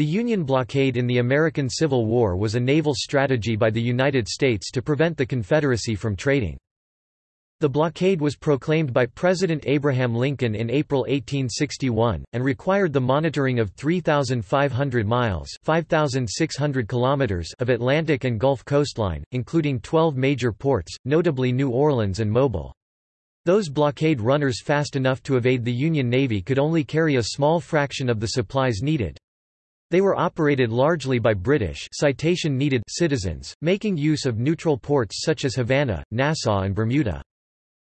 The Union blockade in the American Civil War was a naval strategy by the United States to prevent the Confederacy from trading. The blockade was proclaimed by President Abraham Lincoln in April 1861, and required the monitoring of 3,500 miles 5,600 kilometers of Atlantic and Gulf coastline, including 12 major ports, notably New Orleans and Mobile. Those blockade runners fast enough to evade the Union Navy could only carry a small fraction of the supplies needed. They were operated largely by British citation needed citizens, making use of neutral ports such as Havana, Nassau and Bermuda.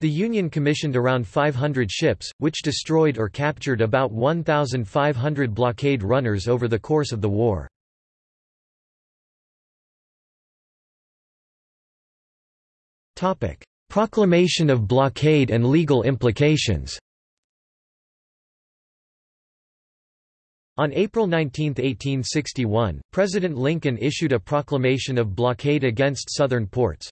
The Union commissioned around 500 ships, which destroyed or captured about 1,500 blockade runners over the course of the war. Proclamation of blockade and legal implications On April 19, 1861, President Lincoln issued a proclamation of blockade against southern ports,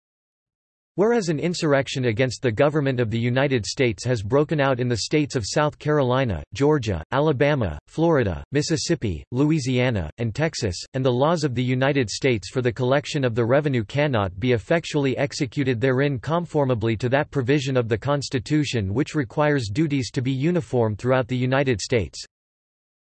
Whereas an insurrection against the government of the United States has broken out in the states of South Carolina, Georgia, Alabama, Florida, Mississippi, Louisiana, and Texas, and the laws of the United States for the collection of the revenue cannot be effectually executed therein conformably to that provision of the Constitution which requires duties to be uniform throughout the United States,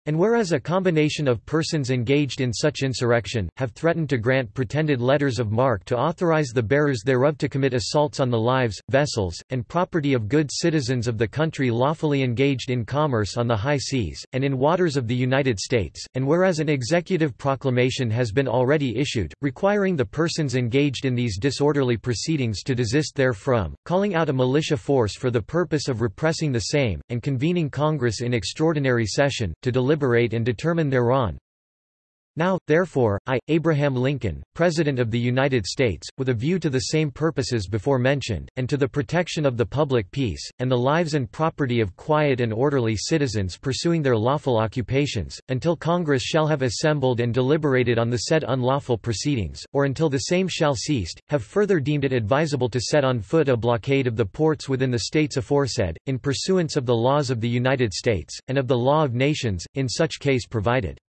and whereas a combination of persons engaged in such insurrection, have threatened to grant pretended letters of marque to authorize the bearers thereof to commit assaults on the lives, vessels, and property of good citizens of the country lawfully engaged in commerce on the high seas, and in waters of the United States, and whereas an executive proclamation has been already issued, requiring the persons engaged in these disorderly proceedings to desist therefrom, calling out a militia force for the purpose of repressing the same, and convening Congress in extraordinary session, to deliver deliberate and determine thereon. Now, therefore, I, Abraham Lincoln, President of the United States, with a view to the same purposes before mentioned, and to the protection of the public peace, and the lives and property of quiet and orderly citizens pursuing their lawful occupations, until Congress shall have assembled and deliberated on the said unlawful proceedings, or until the same shall ceased, have further deemed it advisable to set on foot a blockade of the ports within the states aforesaid, in pursuance of the laws of the United States, and of the law of nations, in such case provided.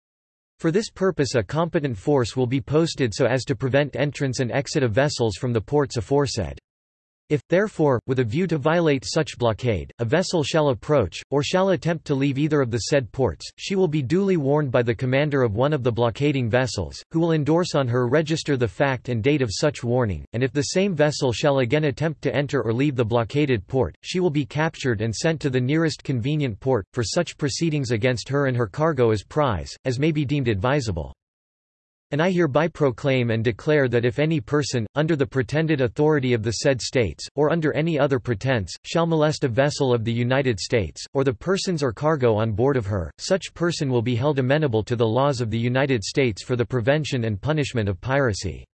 For this purpose a competent force will be posted so as to prevent entrance and exit of vessels from the ports aforesaid. If, therefore, with a view to violate such blockade, a vessel shall approach, or shall attempt to leave either of the said ports, she will be duly warned by the commander of one of the blockading vessels, who will endorse on her register the fact and date of such warning, and if the same vessel shall again attempt to enter or leave the blockaded port, she will be captured and sent to the nearest convenient port, for such proceedings against her and her cargo as prize, as may be deemed advisable. And I hereby proclaim and declare that if any person, under the pretended authority of the said states, or under any other pretense, shall molest a vessel of the United States, or the persons or cargo on board of her, such person will be held amenable to the laws of the United States for the prevention and punishment of piracy.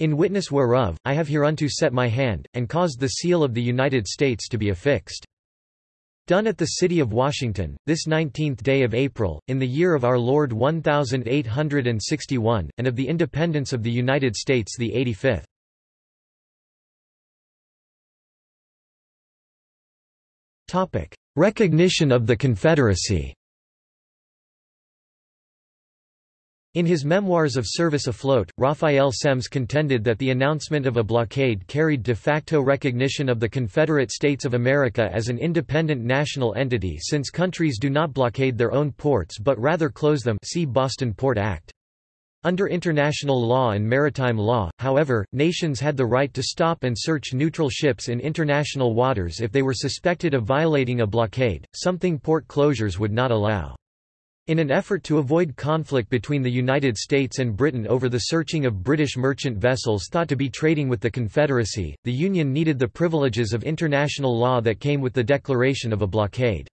In witness whereof, I have hereunto set my hand, and caused the seal of the United States to be affixed. Done at the city of Washington, this 19th day of April, in the year of our Lord 1861, and of the independence of the United States the 85th. Recognition of the Confederacy In his Memoirs of Service Afloat, Raphael Semmes contended that the announcement of a blockade carried de facto recognition of the Confederate States of America as an independent national entity since countries do not blockade their own ports but rather close them see Boston Port Act. Under international law and maritime law, however, nations had the right to stop and search neutral ships in international waters if they were suspected of violating a blockade, something port closures would not allow. In an effort to avoid conflict between the United States and Britain over the searching of British merchant vessels thought to be trading with the Confederacy, the Union needed the privileges of international law that came with the declaration of a blockade.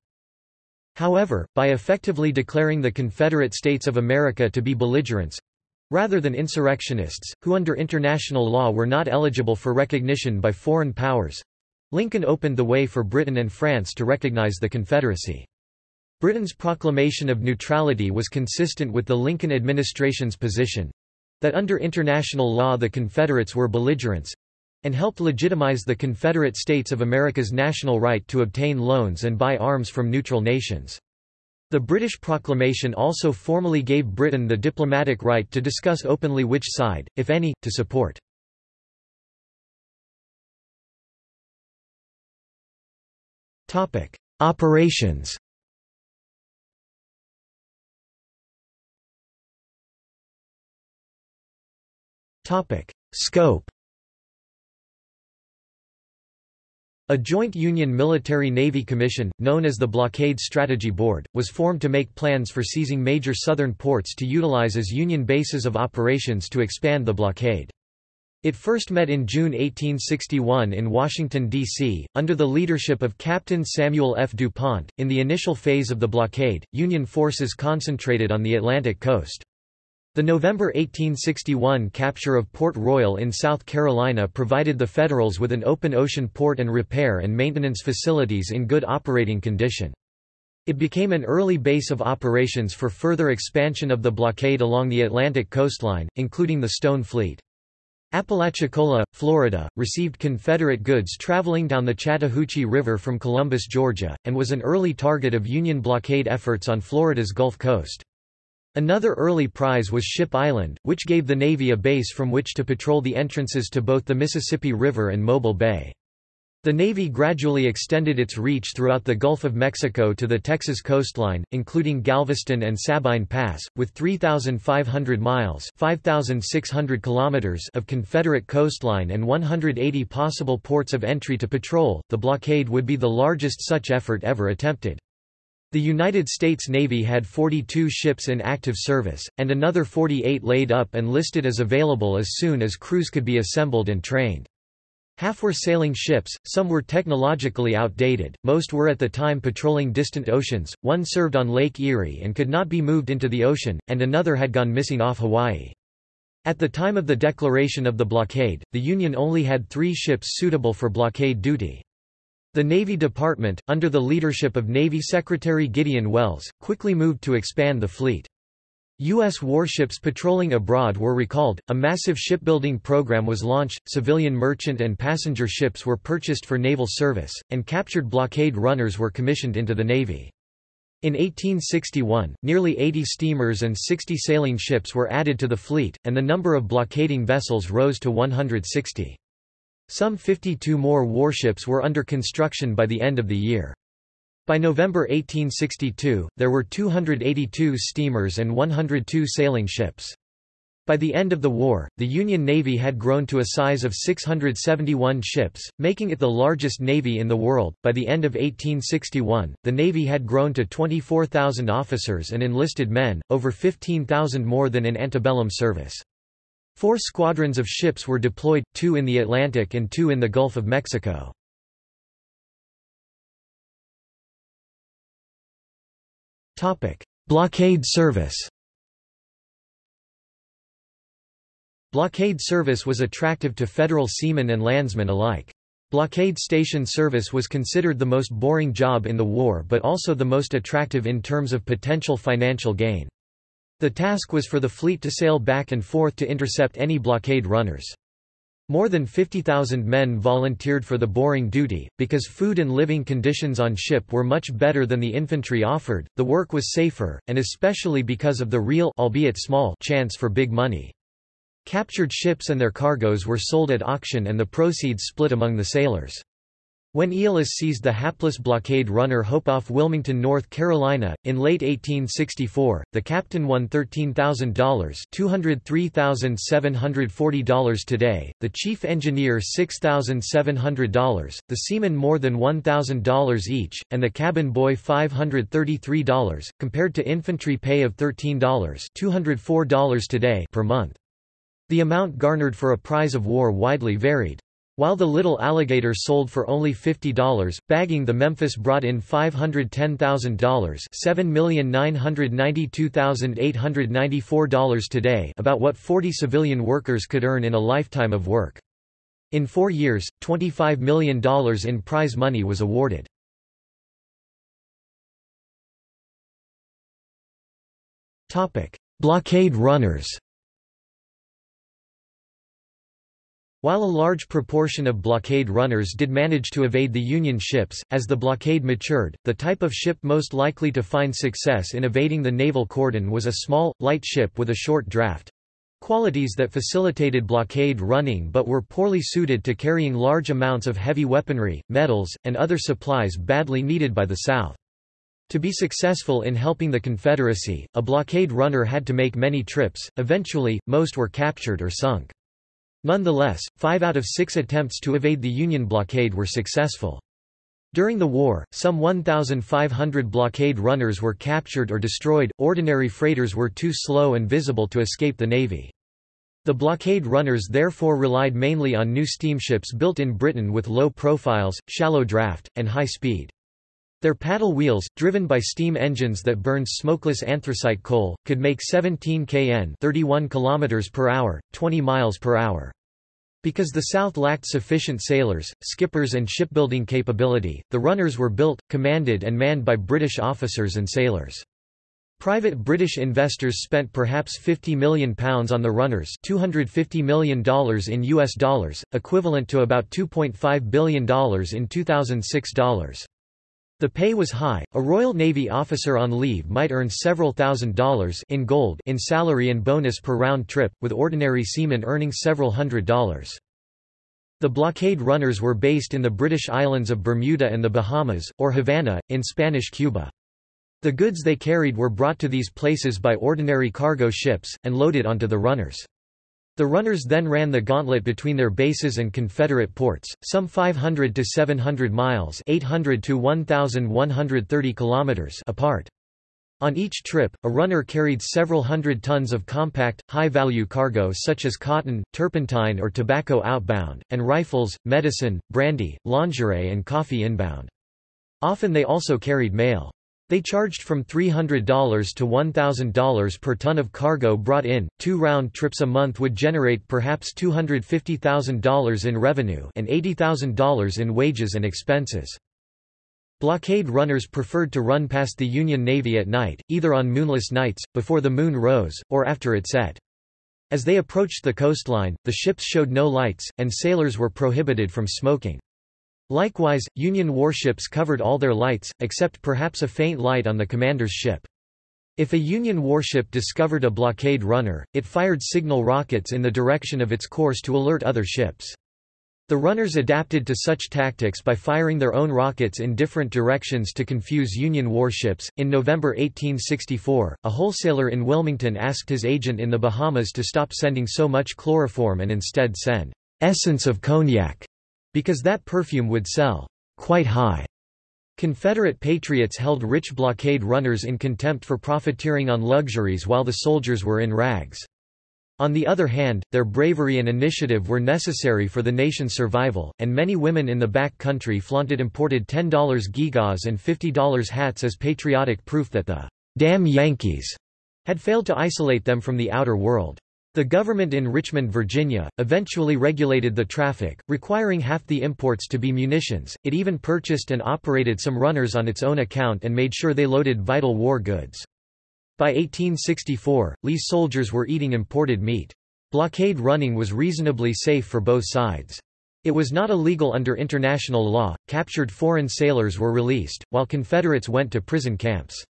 However, by effectively declaring the Confederate States of America to be belligerents—rather than insurrectionists, who under international law were not eligible for recognition by foreign powers—Lincoln opened the way for Britain and France to recognize the Confederacy. Britain's proclamation of neutrality was consistent with the Lincoln administration's position—that under international law the Confederates were belligerents—and helped legitimize the Confederate States of America's national right to obtain loans and buy arms from neutral nations. The British proclamation also formally gave Britain the diplomatic right to discuss openly which side, if any, to support. Operations Scope A joint Union Military-Navy Commission, known as the Blockade Strategy Board, was formed to make plans for seizing major southern ports to utilize as Union bases of operations to expand the blockade. It first met in June 1861 in Washington, D.C., under the leadership of Captain Samuel F. DuPont. In the initial phase of the blockade, Union forces concentrated on the Atlantic coast. The November 1861 capture of Port Royal in South Carolina provided the Federals with an open ocean port and repair and maintenance facilities in good operating condition. It became an early base of operations for further expansion of the blockade along the Atlantic coastline, including the Stone Fleet. Apalachicola, Florida, received Confederate goods traveling down the Chattahoochee River from Columbus, Georgia, and was an early target of Union blockade efforts on Florida's Gulf Coast. Another early prize was Ship Island, which gave the Navy a base from which to patrol the entrances to both the Mississippi River and Mobile Bay. The Navy gradually extended its reach throughout the Gulf of Mexico to the Texas coastline, including Galveston and Sabine Pass, with 3,500 miles 5,600 kilometers of Confederate coastline and 180 possible ports of entry to patrol. The blockade would be the largest such effort ever attempted. The United States Navy had 42 ships in active service, and another 48 laid up and listed as available as soon as crews could be assembled and trained. Half were sailing ships, some were technologically outdated, most were at the time patrolling distant oceans, one served on Lake Erie and could not be moved into the ocean, and another had gone missing off Hawaii. At the time of the declaration of the blockade, the Union only had three ships suitable for blockade duty. The Navy Department, under the leadership of Navy Secretary Gideon Welles, quickly moved to expand the fleet. U.S. warships patrolling abroad were recalled, a massive shipbuilding program was launched, civilian merchant and passenger ships were purchased for naval service, and captured blockade runners were commissioned into the Navy. In 1861, nearly 80 steamers and 60 sailing ships were added to the fleet, and the number of blockading vessels rose to 160. Some 52 more warships were under construction by the end of the year. By November 1862, there were 282 steamers and 102 sailing ships. By the end of the war, the Union Navy had grown to a size of 671 ships, making it the largest navy in the world. By the end of 1861, the Navy had grown to 24,000 officers and enlisted men, over 15,000 more than in antebellum service. Four squadrons of ships were deployed, two in the Atlantic and two in the Gulf of Mexico. Blockade service Blockade service was attractive to federal seamen and landsmen alike. Blockade station service was considered the most boring job in the war but also the most attractive in terms of potential financial gain. The task was for the fleet to sail back and forth to intercept any blockade runners. More than 50,000 men volunteered for the boring duty, because food and living conditions on ship were much better than the infantry offered, the work was safer, and especially because of the real albeit small chance for big money. Captured ships and their cargoes were sold at auction and the proceeds split among the sailors. When Eolus seized the hapless blockade runner Hope off Wilmington, North Carolina, in late 1864, the captain won $13,000 $203,740 today, the chief engineer $6,700, the seaman more than $1,000 each, and the cabin boy $533, compared to infantry pay of $13 $204 today per month. The amount garnered for a prize of war widely varied. While the little alligator sold for only $50, bagging the Memphis brought in $510,000 $7,992,894 today about what 40 civilian workers could earn in a lifetime of work. In four years, $25 million in prize money was awarded. Blockade runners While a large proportion of blockade runners did manage to evade the Union ships, as the blockade matured, the type of ship most likely to find success in evading the naval cordon was a small, light ship with a short draft qualities that facilitated blockade running but were poorly suited to carrying large amounts of heavy weaponry, metals, and other supplies badly needed by the South. To be successful in helping the Confederacy, a blockade runner had to make many trips, eventually, most were captured or sunk. Nonetheless, five out of six attempts to evade the Union blockade were successful. During the war, some 1,500 blockade runners were captured or destroyed. Ordinary freighters were too slow and visible to escape the Navy. The blockade runners therefore relied mainly on new steamships built in Britain with low profiles, shallow draft, and high speed. Their paddle wheels, driven by steam engines that burned smokeless anthracite coal, could make 17 kn 31 km per hour, 20 miles per hour. Because the South lacked sufficient sailors, skippers and shipbuilding capability, the runners were built, commanded and manned by British officers and sailors. Private British investors spent perhaps £50 million on the runners $250 million in US dollars, equivalent to about $2.5 billion in 2006 dollars. The pay was high. A Royal Navy officer on leave might earn several thousand dollars in gold in salary and bonus per round trip, with ordinary seamen earning several hundred dollars. The blockade runners were based in the British islands of Bermuda and the Bahamas, or Havana, in Spanish Cuba. The goods they carried were brought to these places by ordinary cargo ships, and loaded onto the runners. The runners then ran the gauntlet between their bases and Confederate ports, some 500 to 700 miles 800 to 1,130 kilometers apart. On each trip, a runner carried several hundred tons of compact, high-value cargo such as cotton, turpentine or tobacco outbound, and rifles, medicine, brandy, lingerie and coffee inbound. Often they also carried mail. They charged from $300 to $1,000 per ton of cargo brought in. Two round trips a month would generate perhaps $250,000 in revenue and $80,000 in wages and expenses. Blockade runners preferred to run past the Union Navy at night, either on moonless nights, before the moon rose, or after it set. As they approached the coastline, the ships showed no lights, and sailors were prohibited from smoking. Likewise, Union warships covered all their lights, except perhaps a faint light on the commander's ship. If a Union warship discovered a blockade runner, it fired signal rockets in the direction of its course to alert other ships. The runners adapted to such tactics by firing their own rockets in different directions to confuse Union warships. In November 1864, a wholesaler in Wilmington asked his agent in the Bahamas to stop sending so much chloroform and instead send essence of cognac because that perfume would sell quite high. Confederate patriots held rich blockade runners in contempt for profiteering on luxuries while the soldiers were in rags. On the other hand, their bravery and initiative were necessary for the nation's survival, and many women in the back country flaunted imported $10 gewgaws and $50 hats as patriotic proof that the damn Yankees had failed to isolate them from the outer world. The government in Richmond, Virginia, eventually regulated the traffic, requiring half the imports to be munitions. It even purchased and operated some runners on its own account and made sure they loaded vital war goods. By 1864, Lee's soldiers were eating imported meat. Blockade running was reasonably safe for both sides. It was not illegal under international law, captured foreign sailors were released, while Confederates went to prison camps.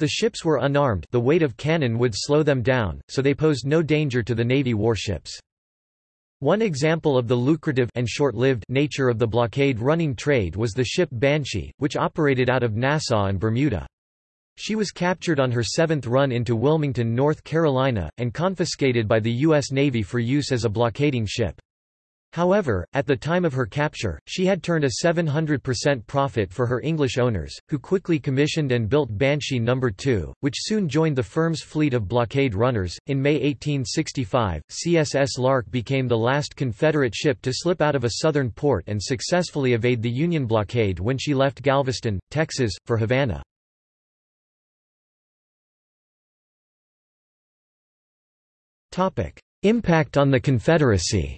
The ships were unarmed the weight of cannon would slow them down, so they posed no danger to the Navy warships. One example of the lucrative and short-lived nature of the blockade running trade was the ship Banshee, which operated out of Nassau and Bermuda. She was captured on her seventh run into Wilmington, North Carolina, and confiscated by the U.S. Navy for use as a blockading ship. However, at the time of her capture, she had turned a 700% profit for her English owners, who quickly commissioned and built Banshee No. 2, which soon joined the firm's fleet of blockade runners. In May 1865, CSS Lark became the last Confederate ship to slip out of a southern port and successfully evade the Union blockade when she left Galveston, Texas, for Havana. Impact on the Confederacy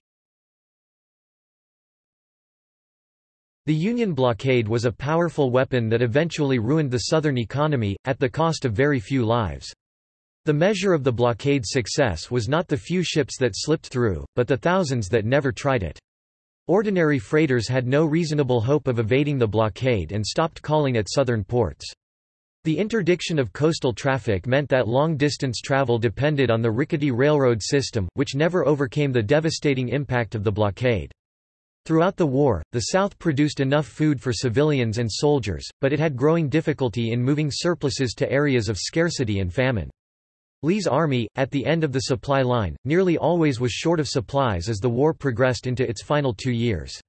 The Union blockade was a powerful weapon that eventually ruined the Southern economy, at the cost of very few lives. The measure of the blockade's success was not the few ships that slipped through, but the thousands that never tried it. Ordinary freighters had no reasonable hope of evading the blockade and stopped calling at southern ports. The interdiction of coastal traffic meant that long-distance travel depended on the rickety railroad system, which never overcame the devastating impact of the blockade. Throughout the war, the South produced enough food for civilians and soldiers, but it had growing difficulty in moving surpluses to areas of scarcity and famine. Lee's army, at the end of the supply line, nearly always was short of supplies as the war progressed into its final two years.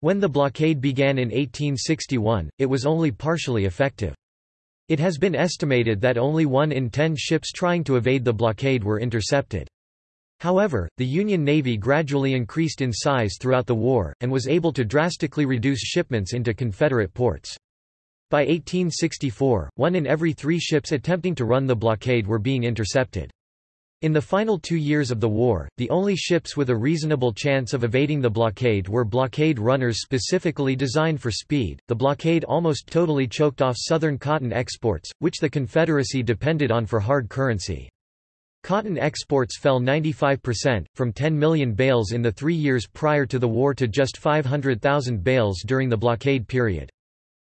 When the blockade began in 1861, it was only partially effective. It has been estimated that only one in ten ships trying to evade the blockade were intercepted. However, the Union Navy gradually increased in size throughout the war, and was able to drastically reduce shipments into Confederate ports. By 1864, one in every three ships attempting to run the blockade were being intercepted. In the final two years of the war, the only ships with a reasonable chance of evading the blockade were blockade runners specifically designed for speed. The blockade almost totally choked off Southern cotton exports, which the Confederacy depended on for hard currency. Cotton exports fell 95%, from 10 million bales in the three years prior to the war to just 500,000 bales during the blockade period.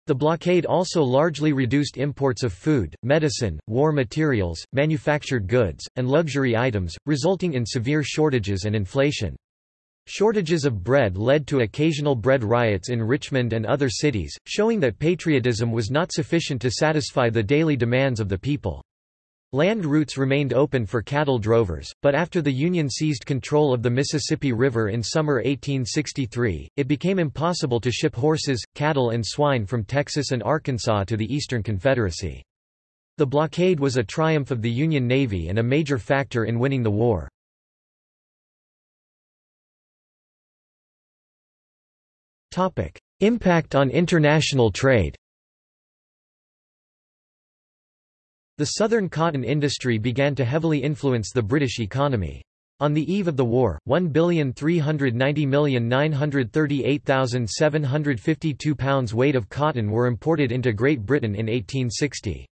The blockade also largely reduced imports of food, medicine, war materials, manufactured goods, and luxury items, resulting in severe shortages and inflation. Shortages of bread led to occasional bread riots in Richmond and other cities, showing that patriotism was not sufficient to satisfy the daily demands of the people. Land routes remained open for cattle drovers, but after the Union seized control of the Mississippi River in summer 1863, it became impossible to ship horses, cattle and swine from Texas and Arkansas to the Eastern Confederacy. The blockade was a triumph of the Union Navy and a major factor in winning the war. Impact on international trade The southern cotton industry began to heavily influence the British economy. On the eve of the war, 1,390,938,752 pounds weight of cotton were imported into Great Britain in 1860.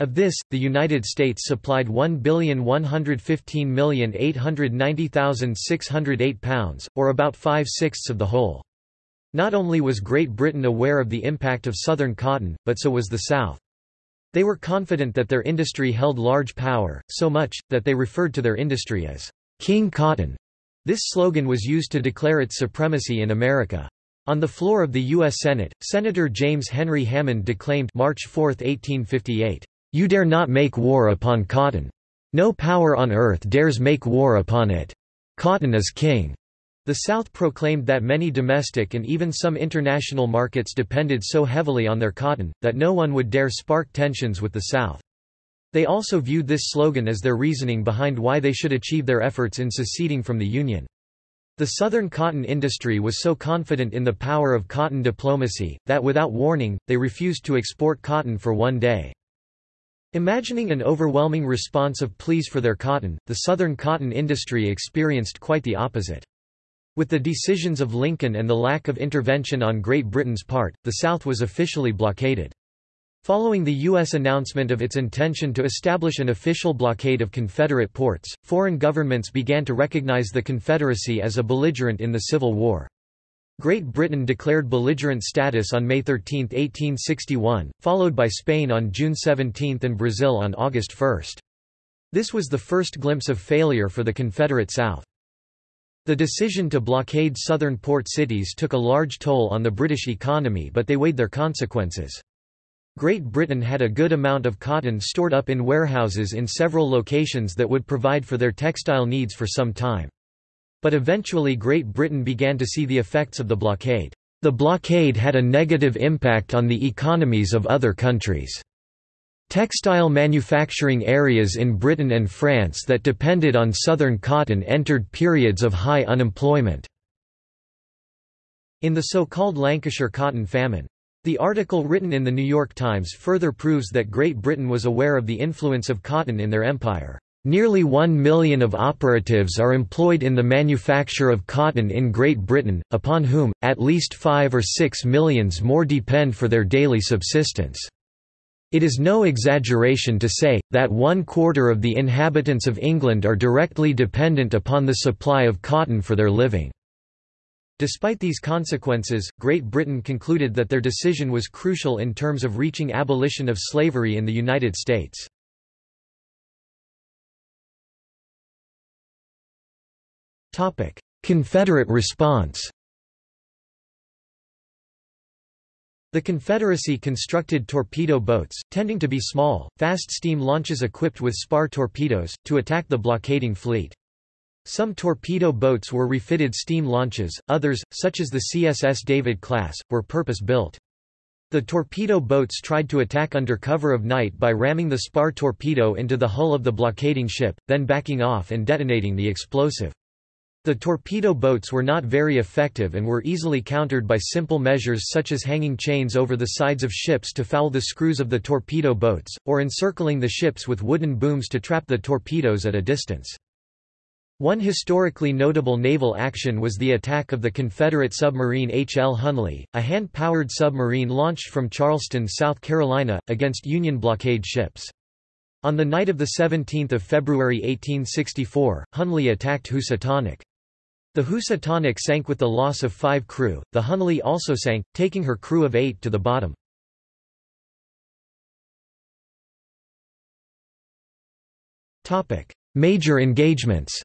Of this, the United States supplied 1,115,890,608 pounds, or about five-sixths of the whole. Not only was Great Britain aware of the impact of Southern cotton, but so was the South. They were confident that their industry held large power, so much, that they referred to their industry as King Cotton. This slogan was used to declare its supremacy in America. On the floor of the U.S. Senate, Senator James Henry Hammond declaimed March 4, 1858, "'You dare not make war upon cotton. No power on earth dares make war upon it. Cotton is king.' The South proclaimed that many domestic and even some international markets depended so heavily on their cotton, that no one would dare spark tensions with the South. They also viewed this slogan as their reasoning behind why they should achieve their efforts in seceding from the Union. The Southern cotton industry was so confident in the power of cotton diplomacy, that without warning, they refused to export cotton for one day. Imagining an overwhelming response of pleas for their cotton, the Southern cotton industry experienced quite the opposite. With the decisions of Lincoln and the lack of intervention on Great Britain's part, the South was officially blockaded. Following the U.S. announcement of its intention to establish an official blockade of Confederate ports, foreign governments began to recognize the Confederacy as a belligerent in the Civil War. Great Britain declared belligerent status on May 13, 1861, followed by Spain on June 17 and Brazil on August 1. This was the first glimpse of failure for the Confederate South. The decision to blockade southern port cities took a large toll on the British economy but they weighed their consequences. Great Britain had a good amount of cotton stored up in warehouses in several locations that would provide for their textile needs for some time. But eventually Great Britain began to see the effects of the blockade. The blockade had a negative impact on the economies of other countries. Textile manufacturing areas in Britain and France that depended on southern cotton entered periods of high unemployment. In the so-called Lancashire cotton famine. The article written in the New York Times further proves that Great Britain was aware of the influence of cotton in their empire. Nearly one million of operatives are employed in the manufacture of cotton in Great Britain, upon whom, at least five or six millions more depend for their daily subsistence. It is no exaggeration to say, that one quarter of the inhabitants of England are directly dependent upon the supply of cotton for their living." Despite these consequences, Great Britain concluded that their decision was crucial in terms of reaching abolition of slavery in the United States. Confederate response The Confederacy constructed torpedo boats, tending to be small, fast steam launches equipped with spar torpedoes, to attack the blockading fleet. Some torpedo boats were refitted steam launches, others, such as the CSS David class, were purpose-built. The torpedo boats tried to attack under cover of night by ramming the spar torpedo into the hull of the blockading ship, then backing off and detonating the explosive. The torpedo boats were not very effective and were easily countered by simple measures such as hanging chains over the sides of ships to foul the screws of the torpedo boats, or encircling the ships with wooden booms to trap the torpedoes at a distance. One historically notable naval action was the attack of the Confederate submarine H. L. Hunley, a hand-powered submarine launched from Charleston, South Carolina, against Union blockade ships. On the night of 17 February 1864, Hunley attacked Housatonic. The Housatonic sank with the loss of five crew, the Hunley also sank, taking her crew of eight to the bottom. Major engagements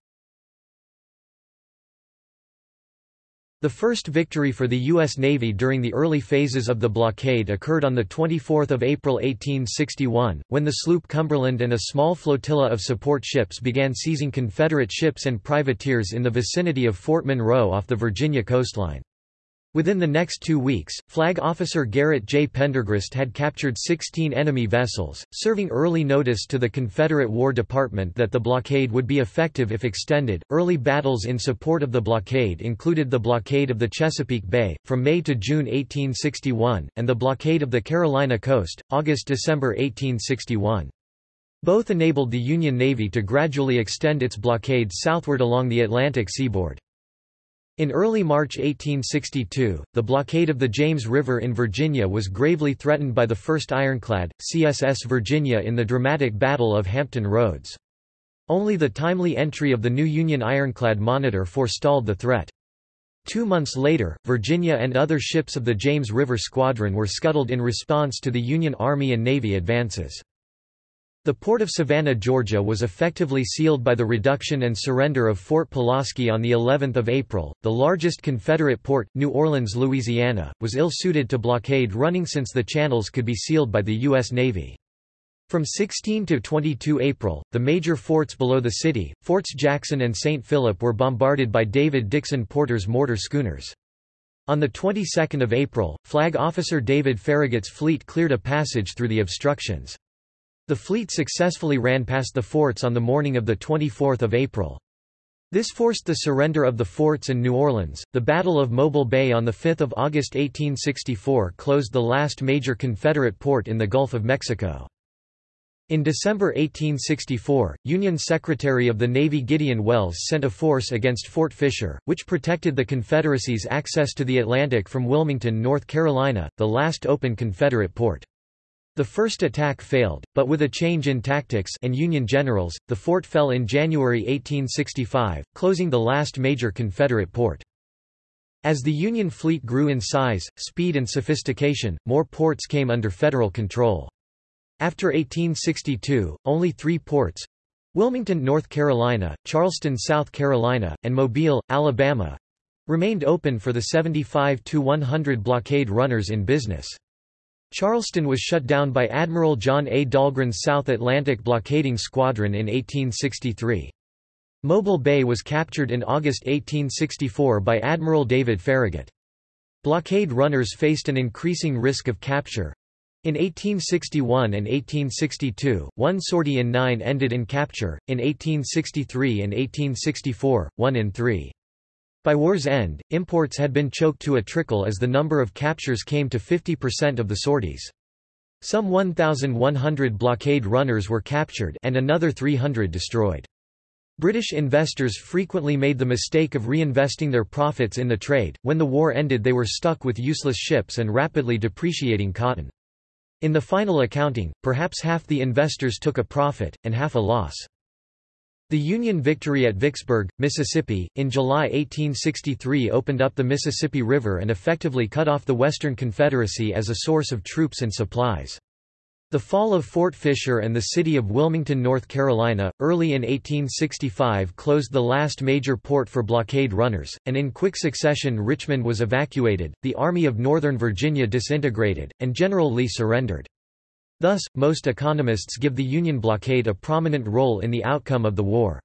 The first victory for the U.S. Navy during the early phases of the blockade occurred on 24 April 1861, when the sloop Cumberland and a small flotilla of support ships began seizing Confederate ships and privateers in the vicinity of Fort Monroe off the Virginia coastline. Within the next two weeks, Flag Officer Garrett J. Pendergrast had captured 16 enemy vessels, serving early notice to the Confederate War Department that the blockade would be effective if extended. Early battles in support of the blockade included the blockade of the Chesapeake Bay, from May to June 1861, and the blockade of the Carolina coast, August-December 1861. Both enabled the Union Navy to gradually extend its blockade southward along the Atlantic seaboard. In early March 1862, the blockade of the James River in Virginia was gravely threatened by the 1st Ironclad, CSS Virginia in the dramatic Battle of Hampton Roads. Only the timely entry of the new Union ironclad Monitor forestalled the threat. Two months later, Virginia and other ships of the James River Squadron were scuttled in response to the Union Army and Navy advances. The port of Savannah, Georgia was effectively sealed by the reduction and surrender of Fort Pulaski on the 11th of April. The largest Confederate port, New Orleans, Louisiana, was ill-suited to blockade running since the channels could be sealed by the U.S. Navy. From 16 to 22 April, the major forts below the city, Forts Jackson and St. Philip were bombarded by David Dixon Porter's mortar schooners. On the 22nd of April, Flag Officer David Farragut's fleet cleared a passage through the obstructions. The fleet successfully ran past the forts on the morning of 24 April. This forced the surrender of the forts and New Orleans. The Battle of Mobile Bay on 5 August 1864 closed the last major Confederate port in the Gulf of Mexico. In December 1864, Union Secretary of the Navy Gideon Welles sent a force against Fort Fisher, which protected the Confederacy's access to the Atlantic from Wilmington, North Carolina, the last open Confederate port. The first attack failed, but with a change in tactics and Union generals, the fort fell in January 1865, closing the last major Confederate port. As the Union fleet grew in size, speed and sophistication, more ports came under federal control. After 1862, only three ports Wilmington, North Carolina, Charleston, South Carolina, and Mobile, Alabama remained open for the 75 to 100 blockade runners in business. Charleston was shut down by Admiral John A. Dahlgren's South Atlantic Blockading Squadron in 1863. Mobile Bay was captured in August 1864 by Admiral David Farragut. Blockade runners faced an increasing risk of capture. In 1861 and 1862, one sortie in nine ended in capture, in 1863 and 1864, one in three. By war's end, imports had been choked to a trickle as the number of captures came to 50% of the sorties. Some 1,100 blockade runners were captured and another 300 destroyed. British investors frequently made the mistake of reinvesting their profits in the trade. When the war ended, they were stuck with useless ships and rapidly depreciating cotton. In the final accounting, perhaps half the investors took a profit, and half a loss. The Union victory at Vicksburg, Mississippi, in July 1863 opened up the Mississippi River and effectively cut off the Western Confederacy as a source of troops and supplies. The fall of Fort Fisher and the city of Wilmington, North Carolina, early in 1865 closed the last major port for blockade runners, and in quick succession Richmond was evacuated, the Army of Northern Virginia disintegrated, and General Lee surrendered. Thus, most economists give the Union blockade a prominent role in the outcome of the war.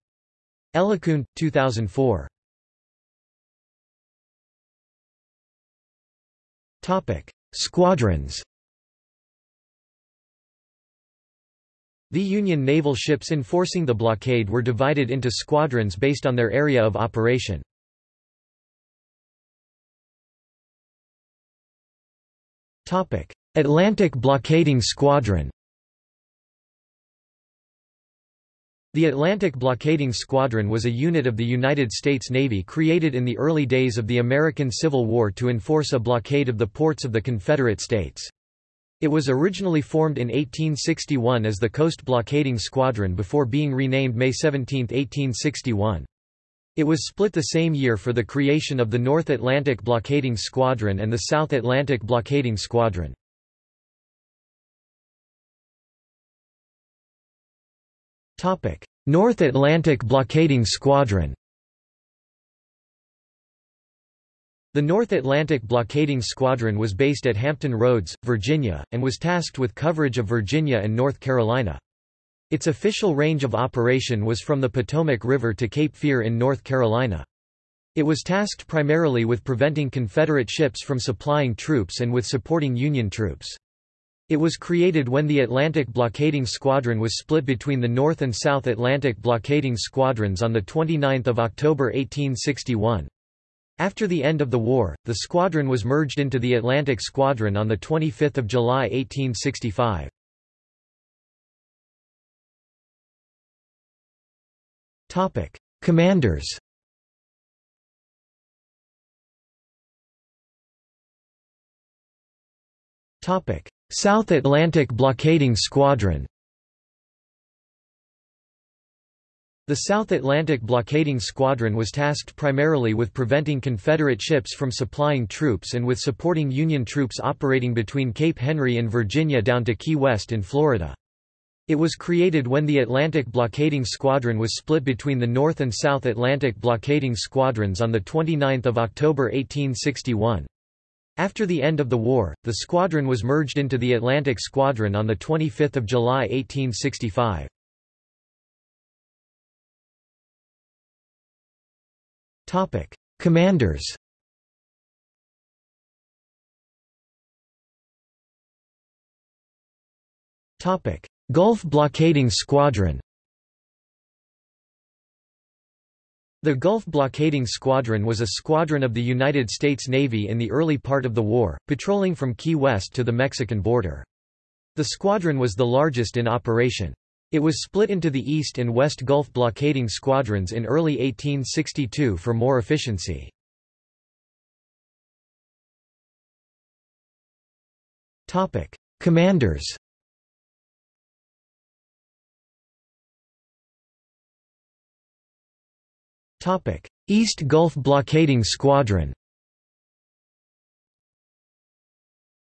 Elikund, 2004. Topic: Squadrons The Union naval ships enforcing the blockade were divided into squadrons based on their area of operation. Atlantic Blockading Squadron The Atlantic Blockading Squadron was a unit of the United States Navy created in the early days of the American Civil War to enforce a blockade of the ports of the Confederate States. It was originally formed in 1861 as the Coast Blockading Squadron before being renamed May 17, 1861. It was split the same year for the creation of the North Atlantic Blockading Squadron and the South Atlantic Blockading Squadron. North Atlantic Blockading Squadron The North Atlantic Blockading Squadron was based at Hampton Roads, Virginia, and was tasked with coverage of Virginia and North Carolina. Its official range of operation was from the Potomac River to Cape Fear in North Carolina. It was tasked primarily with preventing Confederate ships from supplying troops and with supporting Union troops. It was created when the Atlantic Blockading Squadron was split between the North and South Atlantic Blockading Squadrons on 29 October 1861. After the end of the war, the squadron was merged into the Atlantic Squadron on 25 July 1865. Commanders South Atlantic Blockading Squadron The South Atlantic Blockading Squadron was tasked primarily with preventing Confederate ships from supplying troops and with supporting Union troops operating between Cape Henry and Virginia down to Key West in Florida. It was created when the Atlantic Blockading Squadron was split between the North and South Atlantic Blockading Squadrons on 29 October 1861. After the end of the war, the squadron was merged into the Atlantic Squadron on 25 July 1865. Topic: Commanders. Gulf Blockading Squadron. The Gulf Blockading Squadron was a squadron of the United States Navy in the early part of the war, patrolling from Key West to the Mexican border. The squadron was the largest in operation. It was split into the East and West Gulf blockading squadrons in early 1862 for more efficiency. Commanders East Gulf Blockading Squadron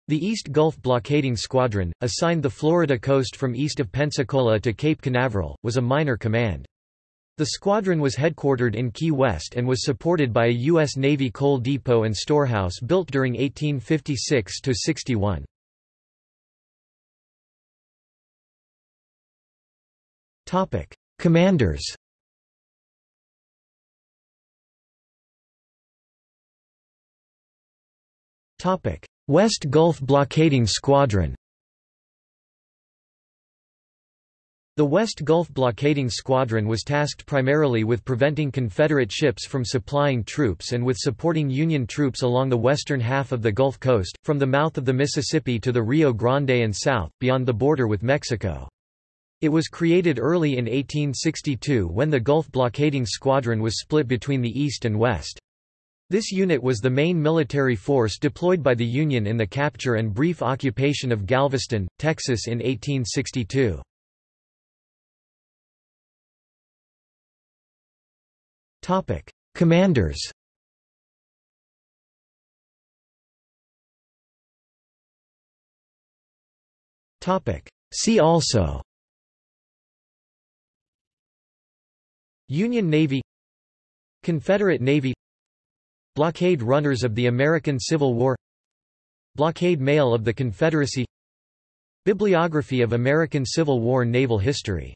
The East Gulf Blockading Squadron, assigned the Florida coast from east of Pensacola to Cape Canaveral, was a minor command. The squadron was headquartered in Key West and was supported by a U.S. Navy coal depot and storehouse built during 1856–61. Commanders West Gulf Blockading Squadron The West Gulf Blockading Squadron was tasked primarily with preventing Confederate ships from supplying troops and with supporting Union troops along the western half of the Gulf Coast, from the mouth of the Mississippi to the Rio Grande and south, beyond the border with Mexico. It was created early in 1862 when the Gulf Blockading Squadron was split between the East and West. This unit was the main military force deployed by the Union in the capture and brief occupation of Galveston, Texas in 1862. Commanders. See also. Union Navy. Confederate Navy Blockade runners of the American Civil War. Blockade mail of the Confederacy. Bibliography of American Civil War naval history